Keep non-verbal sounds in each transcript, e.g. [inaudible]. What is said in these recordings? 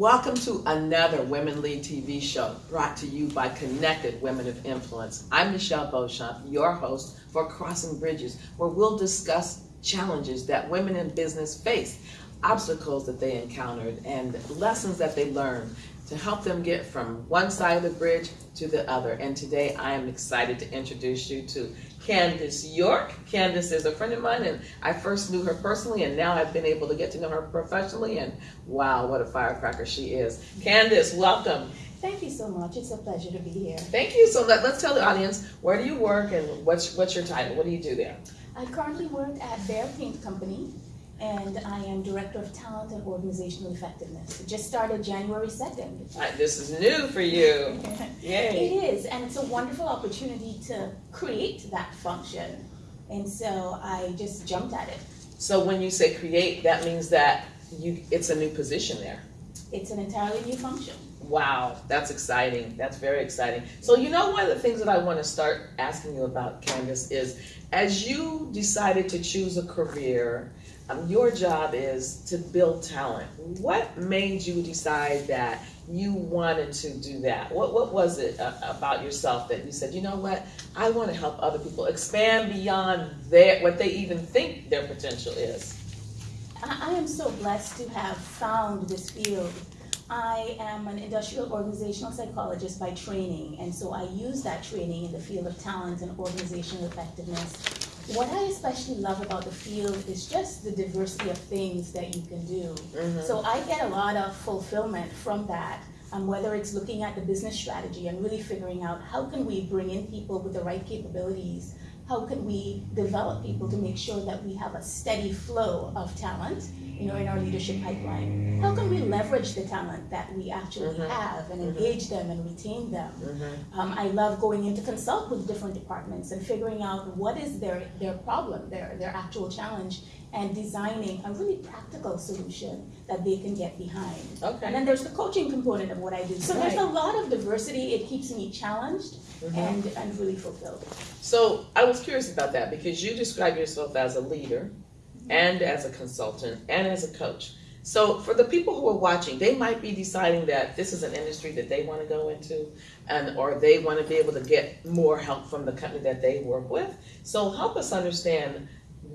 Welcome to another Women Lead TV show brought to you by Connected Women of Influence. I'm Michelle Beauchamp, your host for Crossing Bridges, where we'll discuss challenges that women in business face, obstacles that they encountered, and lessons that they learned to help them get from one side of the bridge to the other. And today I am excited to introduce you to Candace York. Candace is a friend of mine, and I first knew her personally, and now I've been able to get to know her professionally. And wow, what a firecracker she is! Candace, welcome. Thank you so much. It's a pleasure to be here. Thank you. So let, us tell the audience where do you work and what's what's your title? What do you do there? I currently work at Behr Paint Company, and I am Director of Talent and Organizational Effectiveness. It just started January 2nd. Right, this is new for you. [laughs] Yay. It is, and it's a wonderful opportunity to create that function. And so I just jumped at it. So when you say create, that means that you it's a new position there. It's an entirely new function. Wow, that's exciting. That's very exciting. So you know one of the things that I want to start asking you about, Candace, is as you decided to choose a career um, your job is to build talent. What made you decide that you wanted to do that? What what was it uh, about yourself that you said, you know what, I want to help other people expand beyond their what they even think their potential is? I, I am so blessed to have found this field. I am an industrial organizational psychologist by training, and so I use that training in the field of talent and organizational effectiveness what I especially love about the field is just the diversity of things that you can do. Mm-hmm. So I get a lot of fulfillment from that. Um, whether it's looking at the business strategy and really figuring out how can we bring in people with the right capabilities how can we develop people to make sure that we have a steady flow of talent you know, in our leadership pipeline? How can we leverage the talent that we actually mm-hmm. have and mm-hmm. engage them and retain them? Mm-hmm. Um, I love going in to consult with different departments and figuring out what is their, their problem, their, their actual challenge, and designing a really practical solution that they can get behind. Okay. And then there's the coaching component of what I do. So right. there's a lot of diversity. It keeps me challenged mm-hmm. and, and really fulfilled. So I was curious about that because you describe yourself as a leader mm-hmm. and as a consultant and as a coach. So for the people who are watching, they might be deciding that this is an industry that they want to go into and or they want to be able to get more help from the company that they work with. So help us understand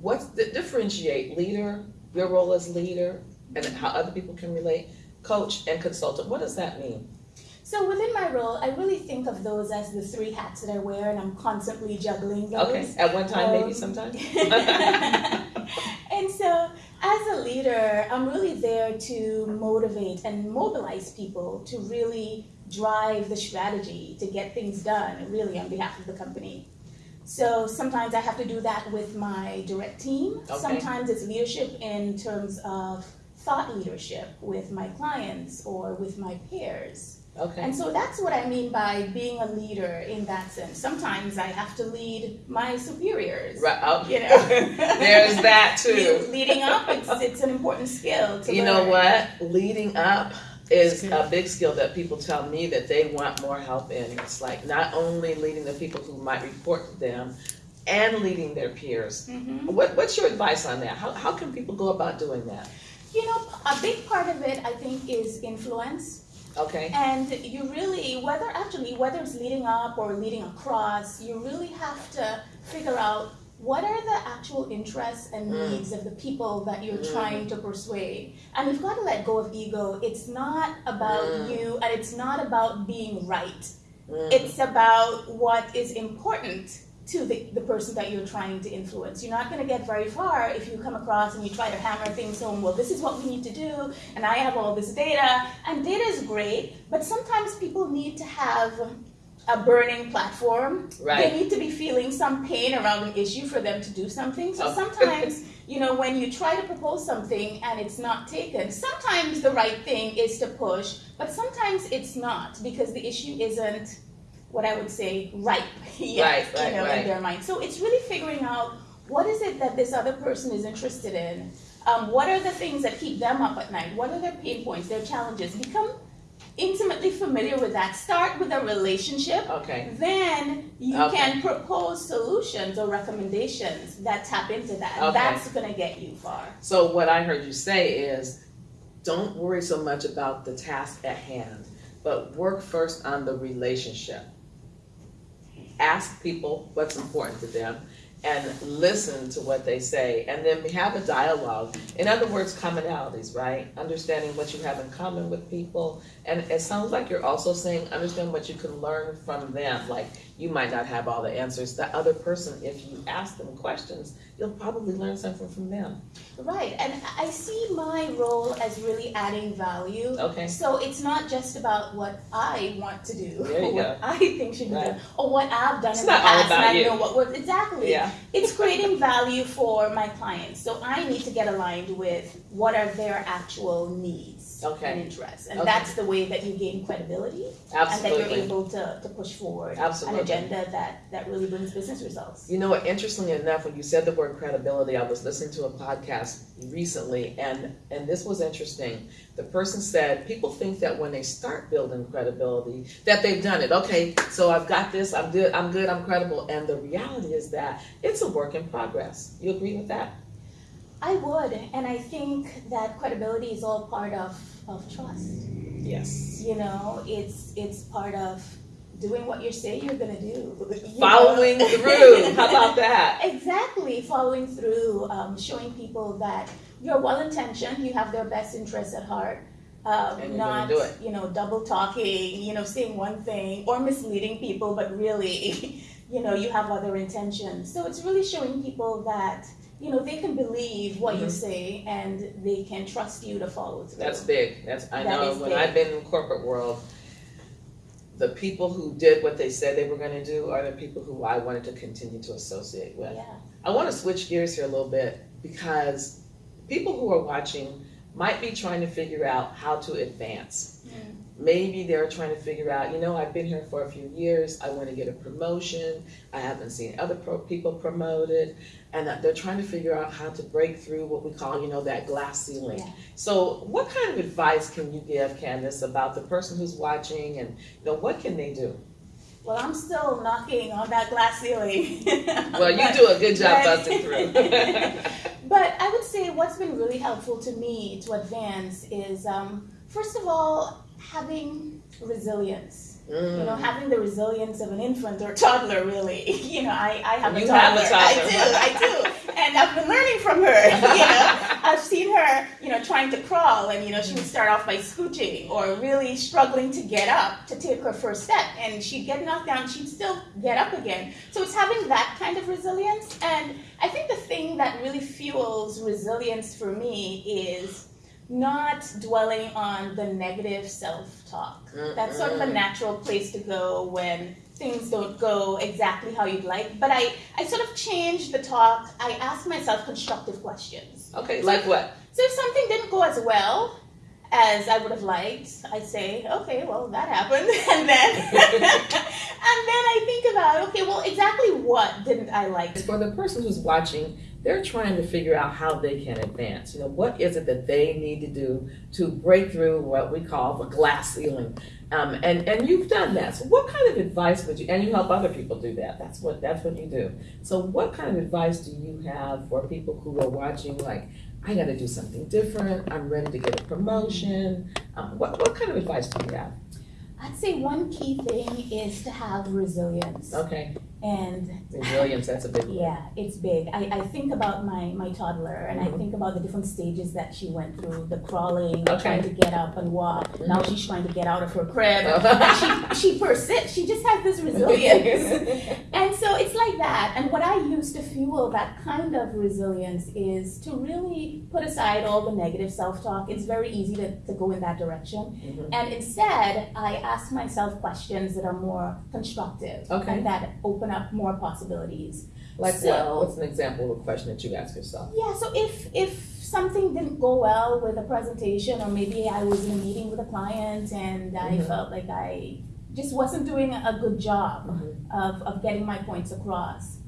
what's the differentiate leader, your role as leader, and how other people can relate, coach and consultant. What does that mean? So within my role, I really think of those as the three hats that I wear, and I'm constantly juggling those. Okay, at one time, um, maybe sometimes. [laughs] [laughs] and so, as a leader, I'm really there to motivate and mobilize people to really drive the strategy to get things done, really on behalf of the company. So sometimes I have to do that with my direct team. Okay. Sometimes it's leadership in terms of thought leadership with my clients or with my peers. Okay. And so that's what I mean by being a leader in that sense. Sometimes I have to lead my superiors. Right. Oh, you know, [laughs] there's that too. [laughs] leading up, it's, it's an important skill. you learn. know what? Leading up is a big skill that people tell me that they want more help in. It's like not only leading the people who might report to them and leading their peers. Mm-hmm. What, what's your advice on that? How, how can people go about doing that? You know, a big part of it, I think, is influence. Okay. And you really, whether actually, whether it's leading up or leading across, you really have to figure out what are the actual interests and mm. needs of the people that you're mm. trying to persuade? And you've got to let go of ego. It's not about mm. you and it's not about being right. Mm. It's about what is important to the, the person that you're trying to influence. You're not going to get very far if you come across and you try to hammer things home. Well, this is what we need to do, and I have all this data. And data is great, but sometimes people need to have a burning platform. Right. They need to be feeling some pain around an issue for them to do something. So sometimes, [laughs] you know, when you try to propose something and it's not taken, sometimes the right thing is to push, but sometimes it's not because the issue isn't what I would say ripe [laughs] yet, right, right, you know, right. in their mind. So it's really figuring out what is it that this other person is interested in. Um, what are the things that keep them up at night? What are their pain points, their challenges? Become intimately familiar with that. Start with a relationship. Okay. Then you okay. can propose solutions or recommendations that tap into that. Okay. That's going to get you far. So what I heard you say is don't worry so much about the task at hand, but work first on the relationship. Ask people what's important to them and listen to what they say and then we have a dialogue. In other words, commonalities, right? Understanding what you have in common with people. And it sounds like you're also saying understand what you can learn from them. Like you might not have all the answers. The other person, if you ask them questions, you'll probably learn something from them. Right, and I see my role as really adding value. Okay. So it's not just about what I want to do, or what I think should be Right. done, or what I've done It's in the past, about and I you. know what works exactly. Yeah. It's [laughs] creating value for my clients, so I need to get aligned with what are their actual needs Okay. and interests, and Okay. that's the way that you gain credibility, and that you're able to, to push forward Absolutely. an agenda that that really brings business results. You know what? Interestingly enough, when you said the word credibility, I was listening to a podcast recently, and and this was interesting. The person said people think that when they start building credibility, that they've done it. Okay, so I've got this. I'm good. I'm good. I'm credible. And the reality is that it's a work in progress. You agree with that? I would, and I think that credibility is all part of, of trust. Yes. You know, it's it's part of doing what you say you're gonna do. Following know? through. [laughs] How about that? Exactly, following through, um, showing people that you're well intentioned, you have their best interests at heart. Um, And not, do it. you know, double talking, you know, saying one thing or misleading people, but really, [laughs] you know, you have other intentions. So it's really showing people that, you know, they can believe what you Mhm. say and they can trust you to follow through. That's big. That's I That know when big. I've been in the corporate world, the people who did what they said they were going to do are the people who I wanted to continue to associate with. Yeah. I want to switch gears here a little bit because people who are watching might be trying to figure out how to advance. Mm. Maybe they're trying to figure out, you know, I've been here for a few years. I want to get a promotion. I haven't seen other pro- people promoted, and they're trying to figure out how to break through what we call, you know, that glass ceiling. Yeah. So, what kind of advice can you give, Candace, about the person who's watching, and you know, what can they do? Well, I'm still knocking on that glass ceiling. [laughs] Well, you But- do a good job but- busting through. [laughs] but I would say what's been really helpful to me to advance is, um, first of all, having resilience. You know, Mm. having the resilience of an infant or toddler, really. [laughs] You know, I, I have a You toddler. have a toddler. I do, I do. And I've been learning from her. [laughs] You know, I've seen her, you know, trying to crawl, and you know, she would start off by scooching or really struggling to get up to take her first step, and she'd get knocked down, she'd still get up again. So it's having that kind of resilience, and I think the thing that really fuels resilience for me is not dwelling on the negative self-talk. That's sort of a natural place to go when things don't go exactly how you'd like. But I, I sort of changed the talk. I ask myself constructive questions. Okay, like what? So if something didn't go as well as I would have liked, I'd say, okay, well that happened, [laughs] and then [laughs] and then I think about, okay, well exactly what didn't I like? For the person who's watching, they're trying to figure out how they can advance. You know, what is it that they need to do to break through what we call the glass ceiling? Um, and and you've done that. So, what kind of advice would you? And you help other people do that. That's what that's what you do. So, what kind of advice do you have for people who are watching? Like, I got to do something different. I'm ready to get a promotion. Um, what what kind of advice do you have? I'd say one key thing is to have resilience. Okay, And resilience. That's a big one. Yeah, it's big. I, I think about my, my toddler and Mhm. I think about the different stages that she went through the crawling, Okay. trying to get up and walk. Now Mhm. she's trying to get out of her crib. And she, she persists. She just has this [laughs] resilience. and so it's like that. And what I use to fuel that kind of resilience is to really put aside all the negative self talk. It's very easy to, to go in that direction. Mhm. And instead, I ask myself questions that are more constructive Okay. and that open up more possibilities. Like So- what? What's an example of a question that you ask yourself? Yeah, so if if something didn't go well with a presentation, or maybe I was in a meeting with a client and I Mhm. felt like I just wasn't doing a good job Mhm. of, of getting my points across,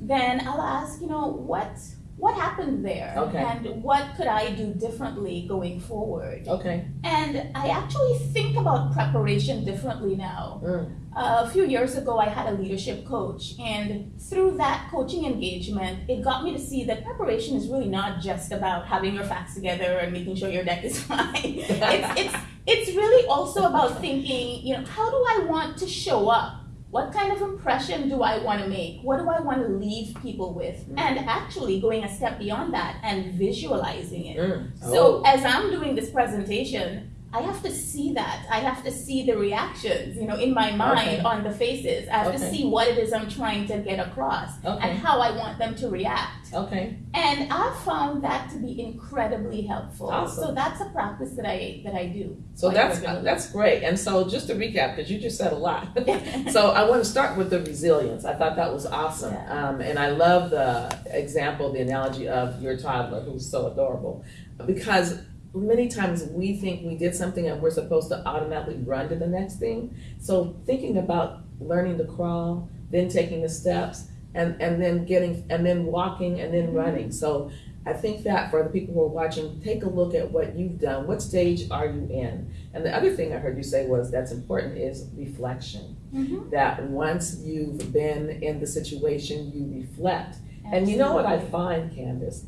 then I'll ask, you know, what what happened there? Okay. And what could I do differently going forward? Okay. And I actually think about preparation differently now. Mm. Uh, a few years ago, I had a leadership coach, and through that coaching engagement, it got me to see that preparation is really not just about having your facts together and making sure your deck is [laughs] fine. it's, it's, it's really also about thinking, you know, how do I want to show up? What kind of impression do I want to make? What do I want to leave people with? Mm. And actually going a step beyond that and visualizing it. Mm. So Oh. as I'm doing this presentation, I have to see that. I have to see the reactions, you know, in my mind Okay. on the faces. I have to see what it is I'm trying to get across Okay. and how I want them to react. Okay. And I've found that to be incredibly helpful. Awesome. So that's a practice that I that I do. So that's regularly. that's great. And so just to recap, because you just said a lot. [laughs] [laughs] so I want to start with the resilience. I thought that was awesome, Yeah. um, and I love the example, the analogy of your toddler who's so adorable, because many times we think we did something and we're supposed to automatically run to the next thing. So thinking about learning to crawl, then taking the steps, and and then getting and then walking and then running. So. I think that for the people who are watching, take a look at what you've done. What stage are you in? And the other thing I heard you say was that's important is reflection. Mhm. That once you've been in the situation, you reflect. And you know what I find, Candace,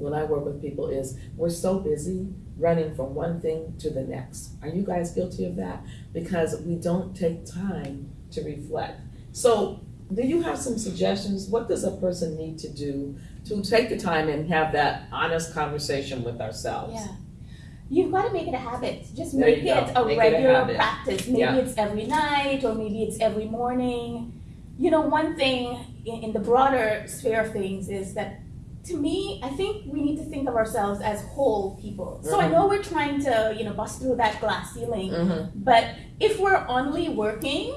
when I work with people is we're so busy running from one thing to the next. Are you guys guilty of that? Because we don't take time to reflect. So, do you have some suggestions? What does a person need to do to take the time and have that honest conversation with ourselves? Yeah. You've got to make it a habit. Just There make it a Make it a regular practice. Maybe Yeah. it's every night or maybe it's every morning. You know, one thing in, in the broader sphere of things is that to me, I think we need to think of ourselves as whole people. So I Mhm. know we're trying to, you know, bust through that glass ceiling, Mm-hmm. but if we're only working,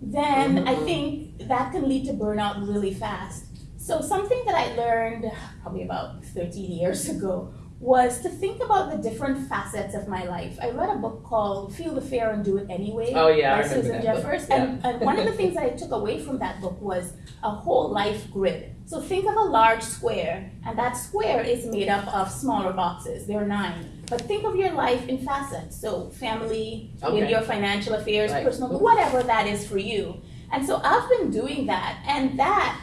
then I Mhm. think that can lead to burnout really fast. So something that I learned probably about 13 years ago was to think about the different facets of my life. I read a book called Feel the Fear and Do It Anyway Oh, yeah, by Susan. Jeffers. Yeah. And, and one of the [laughs] things that I took away from that book was a whole life grid. So think of a large square, and that square is made up of smaller boxes. There are nine. But think of your life in facets. So family, Okay. maybe your financial affairs, Right. personal, whatever that is for you. And so I've been doing that, and that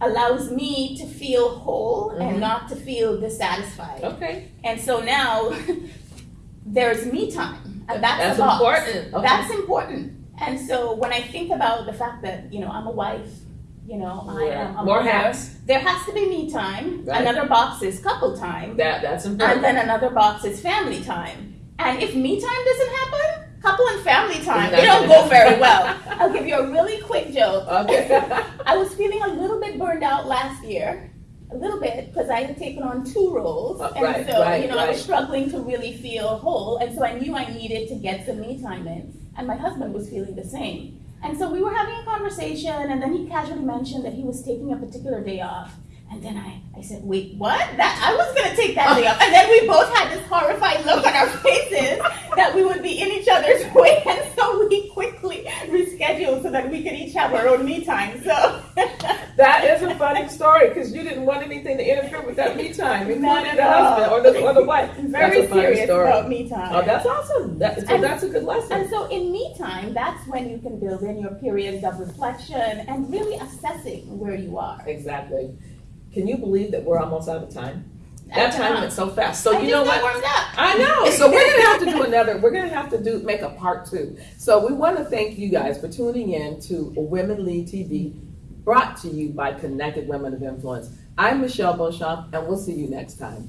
allows me to feel whole Mhm. and not to feel dissatisfied. Okay. And so now [laughs] there's me time. And that's, That's important. Okay. That's important. And so when I think about the fact that, you know, I'm a wife, you know, I am a More mother, hats. there has to be me time. Right. Another box is couple time. That that's important. And then another box is family time. And if me time doesn't happen, couple and family time, It's they don't go very well. [laughs] I'll give you a really quick joke. okay. [laughs] I was feeling a little bit burned out last year, a little bit, because I had taken on two roles, Uh, and right, so right, you know I was struggling to really feel whole, and so I knew I needed to get some me time in, and my husband was feeling the same, and so we were having a conversation, and then he casually mentioned that he was taking a particular day off. And then I, I said, wait, what? That I was gonna take that day off. And then we both had this horrified look on our [laughs] faces that we would be in each other's [laughs] way. And so we quickly rescheduled so that we could each have our own me time. So [laughs] That is a funny story because you didn't want anything to interfere with that me time, Not including at the husband or the, or the wife. very that's a funny serious story. about me time. Oh, that's awesome. That, so And- that's a good lesson. and so in me time, that's when you can build in your periods of reflection and really assessing where you are. Exactly. Can you believe that we're almost out of time? That time went so fast. So I you know what? I know. So we're gonna have to do [laughs] another. We're gonna have to do make a part two. So we want to thank you guys for tuning in to Women Lead TV, brought to you by Connected Women of Influence. I'm Michelle Beauchamp, and we'll see you next time.